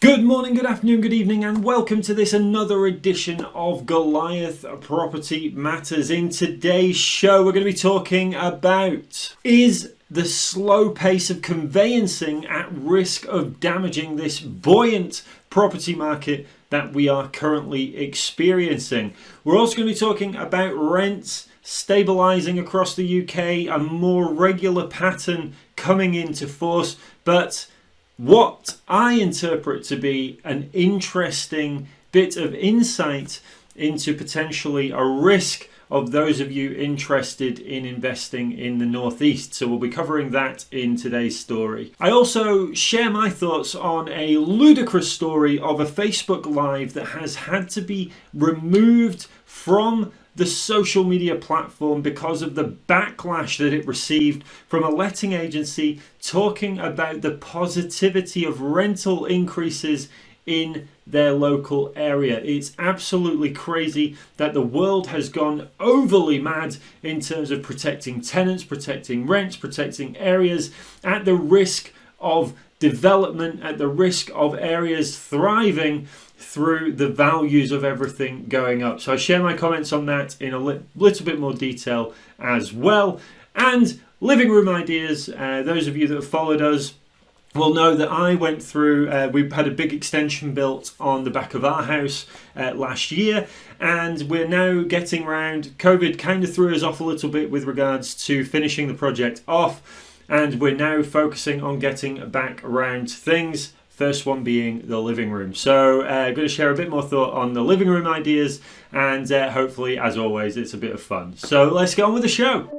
Good morning, good afternoon, good evening, and welcome to this another edition of Goliath Property Matters. In today's show, we're going to be talking about is the slow pace of conveyancing at risk of damaging this buoyant property market that we are currently experiencing. We're also going to be talking about rents stabilizing across the UK, a more regular pattern coming into force, but what I interpret to be an interesting bit of insight into potentially a risk of those of you interested in investing in the Northeast. So we'll be covering that in today's story. I also share my thoughts on a ludicrous story of a Facebook Live that has had to be removed from the social media platform because of the backlash that it received from a letting agency talking about the positivity of rental increases in their local area. It's absolutely crazy that the world has gone overly mad in terms of protecting tenants, protecting rents, protecting areas at the risk of development, at the risk of areas thriving through the values of everything going up. So I share my comments on that in a li little bit more detail as well. And living room ideas, uh, those of you that have followed us will know that I went through, uh, we had a big extension built on the back of our house uh, last year and we're now getting around, COVID kind of threw us off a little bit with regards to finishing the project off and we're now focusing on getting back around things First one being the living room. So uh, I'm going to share a bit more thought on the living room ideas and uh, hopefully, as always, it's a bit of fun. So let's get on with the show.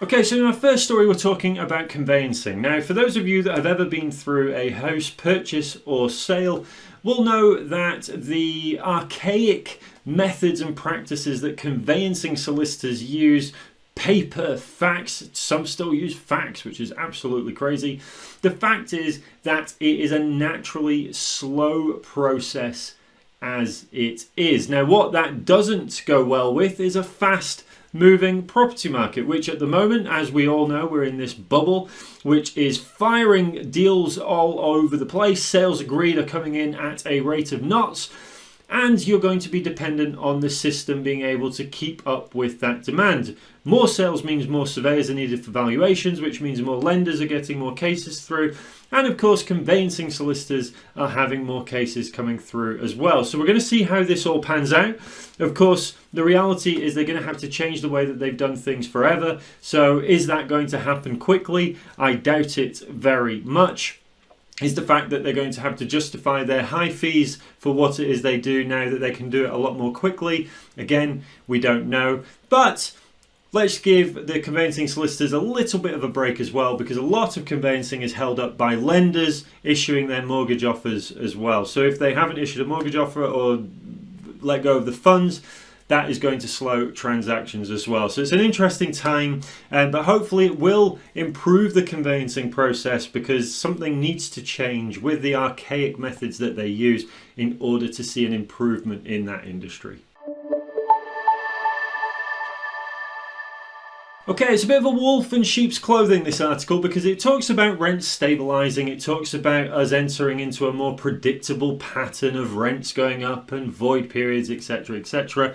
Okay, so in our first story, we're talking about conveyancing. Now, for those of you that have ever been through a house purchase or sale, will know that the archaic methods and practices that conveyancing solicitors use paper, fax. Some still use fax, which is absolutely crazy. The fact is that it is a naturally slow process as it is. Now, what that doesn't go well with is a fast moving property market, which at the moment, as we all know, we're in this bubble, which is firing deals all over the place. Sales agreed are coming in at a rate of knots and you're going to be dependent on the system being able to keep up with that demand. More sales means more surveyors are needed for valuations, which means more lenders are getting more cases through. And of course, conveyancing solicitors are having more cases coming through as well. So we're going to see how this all pans out. Of course, the reality is they're going to have to change the way that they've done things forever. So is that going to happen quickly? I doubt it very much is the fact that they're going to have to justify their high fees for what it is they do now that they can do it a lot more quickly. Again, we don't know. But let's give the conveyancing solicitors a little bit of a break as well because a lot of conveyancing is held up by lenders issuing their mortgage offers as well. So if they haven't issued a mortgage offer or let go of the funds, that is going to slow transactions as well. So it's an interesting time, um, but hopefully it will improve the conveyancing process because something needs to change with the archaic methods that they use in order to see an improvement in that industry. Okay, it's a bit of a wolf in sheep's clothing, this article, because it talks about rents stabilising, it talks about us entering into a more predictable pattern of rents going up and void periods, etc., etc.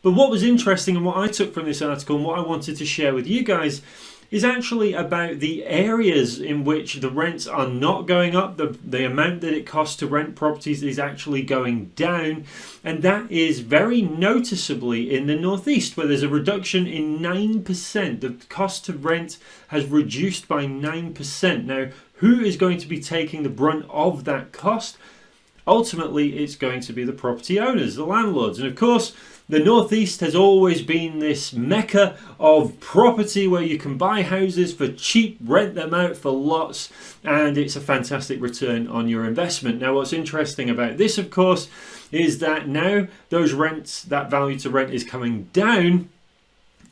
But what was interesting and what I took from this article and what I wanted to share with you guys is actually about the areas in which the rents are not going up. The, the amount that it costs to rent properties is actually going down. And that is very noticeably in the Northeast, where there's a reduction in 9%. The cost to rent has reduced by 9%. Now, who is going to be taking the brunt of that cost? Ultimately, it's going to be the property owners, the landlords. And of course, the Northeast has always been this mecca of property where you can buy houses for cheap, rent them out for lots, and it's a fantastic return on your investment. Now, what's interesting about this, of course, is that now those rents, that value to rent is coming down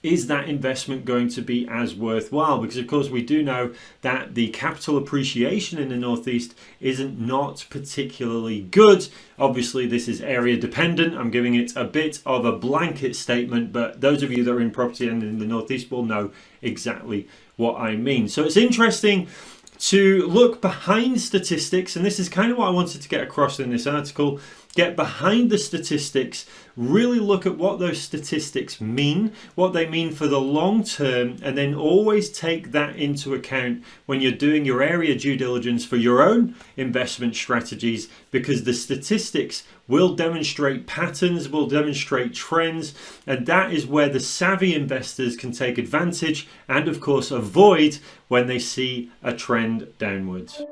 is that investment going to be as worthwhile? Because of course we do know that the capital appreciation in the Northeast isn't not particularly good. Obviously this is area dependent. I'm giving it a bit of a blanket statement, but those of you that are in property and in the Northeast will know exactly what I mean. So it's interesting to look behind statistics, and this is kind of what I wanted to get across in this article get behind the statistics, really look at what those statistics mean, what they mean for the long term, and then always take that into account when you're doing your area due diligence for your own investment strategies because the statistics will demonstrate patterns, will demonstrate trends, and that is where the savvy investors can take advantage and, of course, avoid when they see a trend downwards.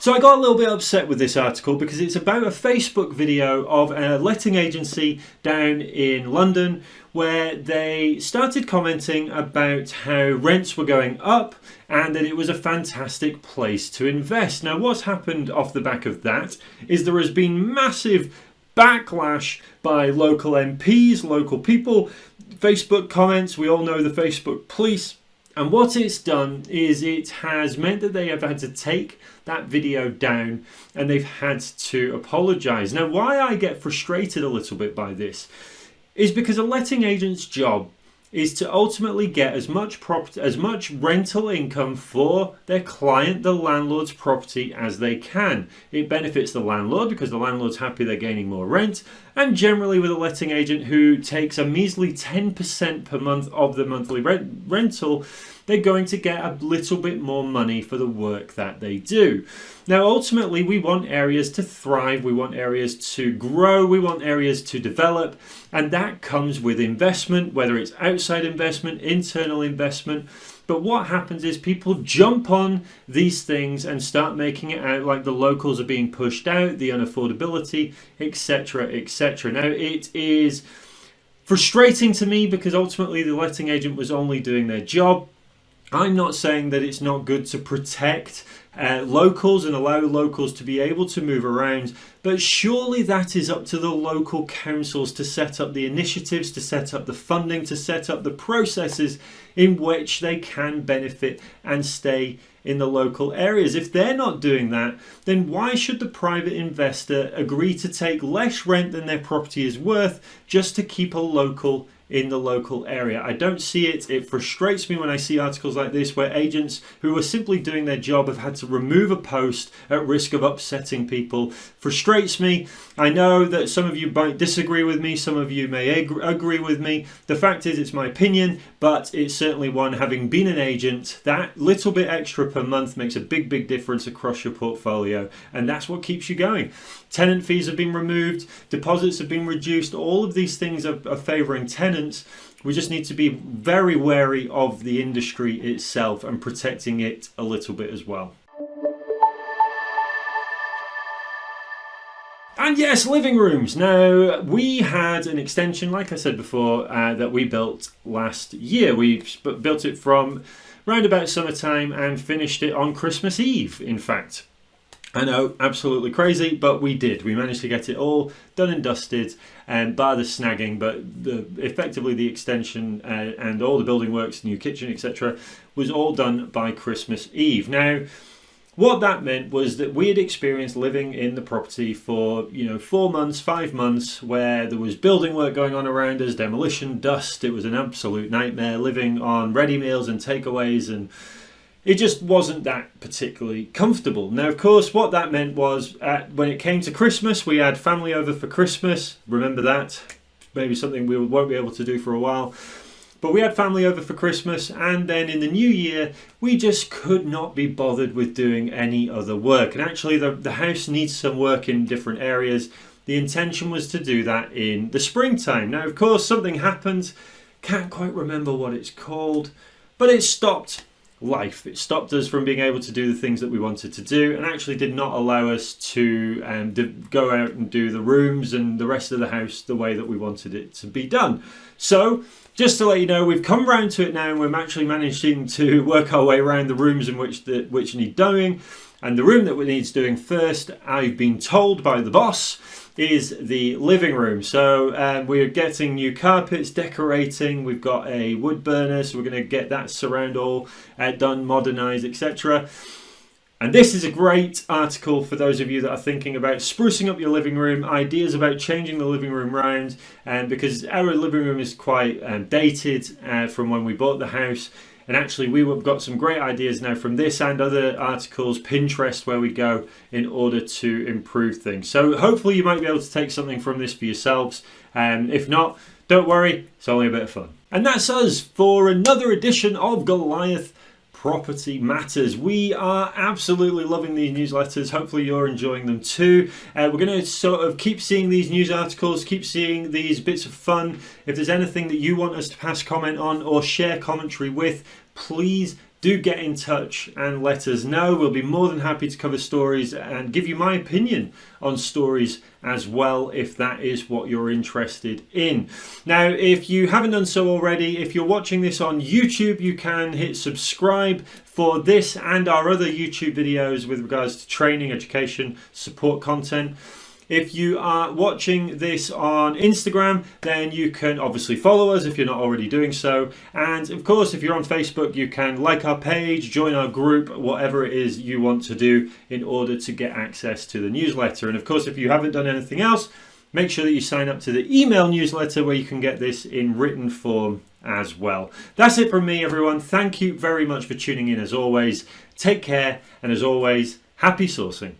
So I got a little bit upset with this article because it's about a Facebook video of a letting agency down in London where they started commenting about how rents were going up and that it was a fantastic place to invest. Now what's happened off the back of that is there has been massive backlash by local MPs, local people, Facebook comments, we all know the Facebook police and what it's done is it has meant that they have had to take that video down and they've had to apologize. Now, why I get frustrated a little bit by this is because a letting agent's job is to ultimately get as much property as much rental income for their client the landlord's property as they can. It benefits the landlord because the landlord's happy they're gaining more rent and generally with a letting agent who takes a measly 10% per month of the monthly rent rental they're going to get a little bit more money for the work that they do. Now, ultimately, we want areas to thrive, we want areas to grow, we want areas to develop, and that comes with investment, whether it's outside investment, internal investment. But what happens is people jump on these things and start making it out like the locals are being pushed out, the unaffordability, etc., etc. Now, it is frustrating to me because ultimately the letting agent was only doing their job I'm not saying that it's not good to protect uh, locals and allow locals to be able to move around, but surely that is up to the local councils to set up the initiatives, to set up the funding, to set up the processes in which they can benefit and stay in the local areas. If they're not doing that, then why should the private investor agree to take less rent than their property is worth just to keep a local in the local area. I don't see it. It frustrates me when I see articles like this where agents who are simply doing their job have had to remove a post at risk of upsetting people. Frustrates me. I know that some of you might disagree with me, some of you may ag agree with me. The fact is it's my opinion, but it's certainly one having been an agent, that little bit extra per month makes a big, big difference across your portfolio. And that's what keeps you going. Tenant fees have been removed, deposits have been reduced. All of these things are, are favouring tenants. We just need to be very wary of the industry itself and protecting it a little bit as well. And yes, living rooms. Now, we had an extension, like I said before, uh, that we built last year. We built it from round about summertime and finished it on Christmas Eve, in fact. I know, absolutely crazy, but we did. We managed to get it all done and dusted, and bar the snagging, but the, effectively the extension uh, and all the building works, new kitchen, etc., was all done by Christmas Eve. Now, what that meant was that we had experienced living in the property for you know four months, five months, where there was building work going on around us, demolition, dust. It was an absolute nightmare living on ready meals and takeaways and it just wasn't that particularly comfortable. Now, of course, what that meant was at, when it came to Christmas, we had family over for Christmas. Remember that? Maybe something we won't be able to do for a while. But we had family over for Christmas, and then in the new year, we just could not be bothered with doing any other work. And actually, the, the house needs some work in different areas. The intention was to do that in the springtime. Now, of course, something happened. Can't quite remember what it's called, but it stopped life. It stopped us from being able to do the things that we wanted to do and actually did not allow us to um, go out and do the rooms and the rest of the house the way that we wanted it to be done. So just to let you know, we've come round to it now and we're actually managing to work our way around the rooms in which, the, which need doing. And the room that needs doing first, I've been told by the boss, is the living room. So um, we're getting new carpets, decorating, we've got a wood burner, so we're going to get that surround all uh, done, modernised, etc. And this is a great article for those of you that are thinking about sprucing up your living room, ideas about changing the living room round, and um, because our living room is quite um, dated uh, from when we bought the house. And actually, we've got some great ideas now from this and other articles, Pinterest, where we go in order to improve things. So hopefully, you might be able to take something from this for yourselves. And um, if not, don't worry, it's only a bit of fun. And that's us for another edition of Goliath Property Matters. We are absolutely loving these newsletters. Hopefully, you're enjoying them too. Uh, we're going to sort of keep seeing these news articles, keep seeing these bits of fun. If there's anything that you want us to pass comment on or share commentary with, please do get in touch and let us know. We'll be more than happy to cover stories and give you my opinion on stories as well if that is what you're interested in. Now, if you haven't done so already, if you're watching this on YouTube, you can hit subscribe for this and our other YouTube videos with regards to training, education, support content. If you are watching this on Instagram, then you can obviously follow us if you're not already doing so. And of course, if you're on Facebook, you can like our page, join our group, whatever it is you want to do in order to get access to the newsletter. And of course, if you haven't done anything else, make sure that you sign up to the email newsletter where you can get this in written form as well. That's it from me, everyone. Thank you very much for tuning in as always. Take care, and as always, happy sourcing.